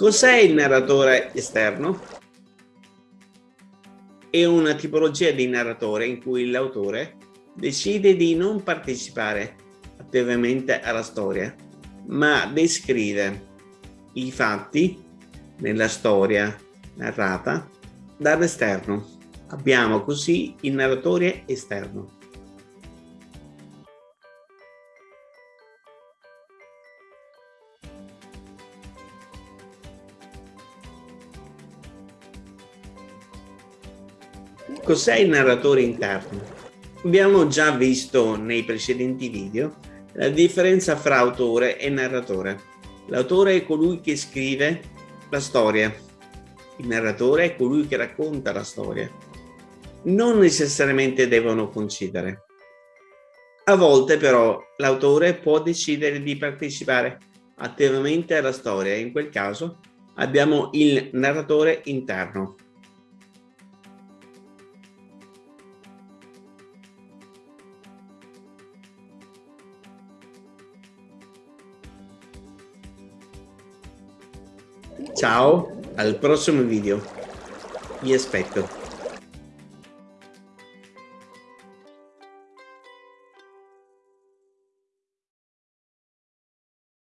Cos'è il narratore esterno? È una tipologia di narratore in cui l'autore decide di non partecipare attivamente alla storia, ma descrive i fatti nella storia narrata dall'esterno. Abbiamo così il narratore esterno. Cos'è il narratore interno? Abbiamo già visto nei precedenti video la differenza fra autore e narratore. L'autore è colui che scrive la storia, il narratore è colui che racconta la storia. Non necessariamente devono coincidere. A volte però l'autore può decidere di partecipare attivamente alla storia in quel caso abbiamo il narratore interno. Ciao, al prossimo video. Vi aspetto.